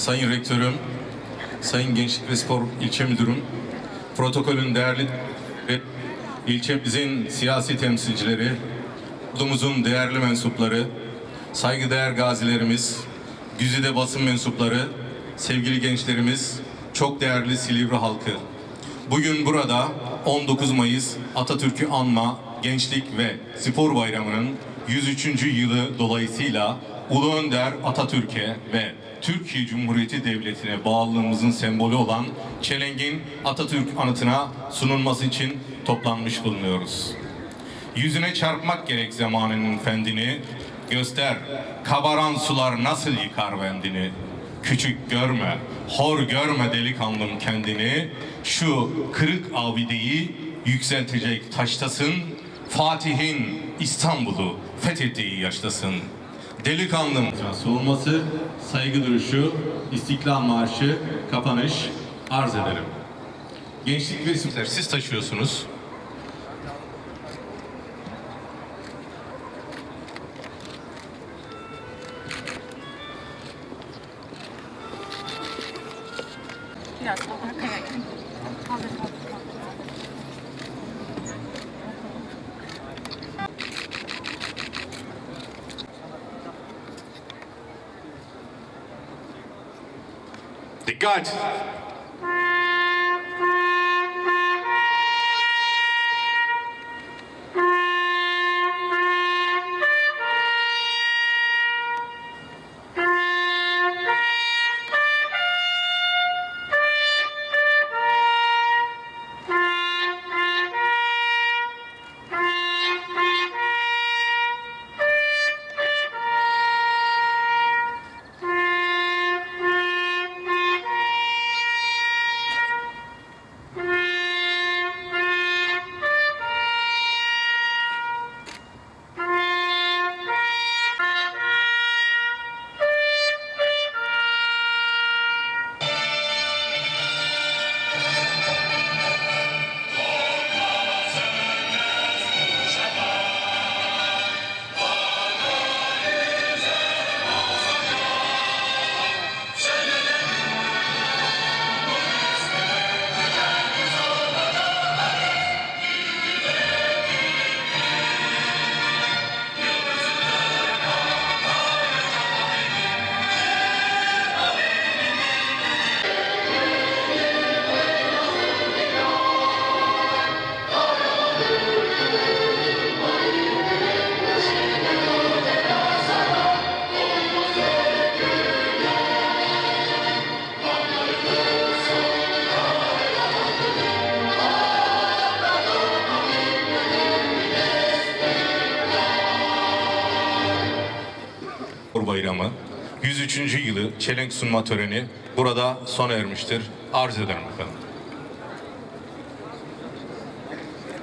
Sayın Rektörüm, Sayın Gençlik ve Spor İlçe Müdürüm, protokolün değerli ve ilçemizin siyasi temsilcileri, ordumuzun değerli mensupları, saygıdeğer gazilerimiz, güzide basın mensupları, sevgili gençlerimiz, çok değerli Silivri halkı. Bugün burada 19 Mayıs Atatürk'ü anma Gençlik ve Spor Bayramı'nın 103. yılı dolayısıyla Ulu Önder Atatürk'e ve Türkiye Cumhuriyeti Devleti'ne bağlılığımızın sembolü olan Çelenk'in Atatürk anıtına sunulması için toplanmış bulunuyoruz. Yüzüne çarpmak gerek zamanının fendini, göster kabaran sular nasıl yıkar bendini. Küçük görme, hor görme delikanlım kendini, şu kırık abideyi yükseltecek taştasın, Fatih'in İstanbul'u fethettiği yaştasın. Delikanlım olması, saygı duruşu, İstiklal Marşı, kapanış arz ederim. Gençlik ve isimler siz taşıyorsunuz. Biraz daha arkaya gel. Kaldır, Dikkat! Bayramı 103. yılı çelenk sunma töreni burada sona ermiştir. Arz ederim efendim.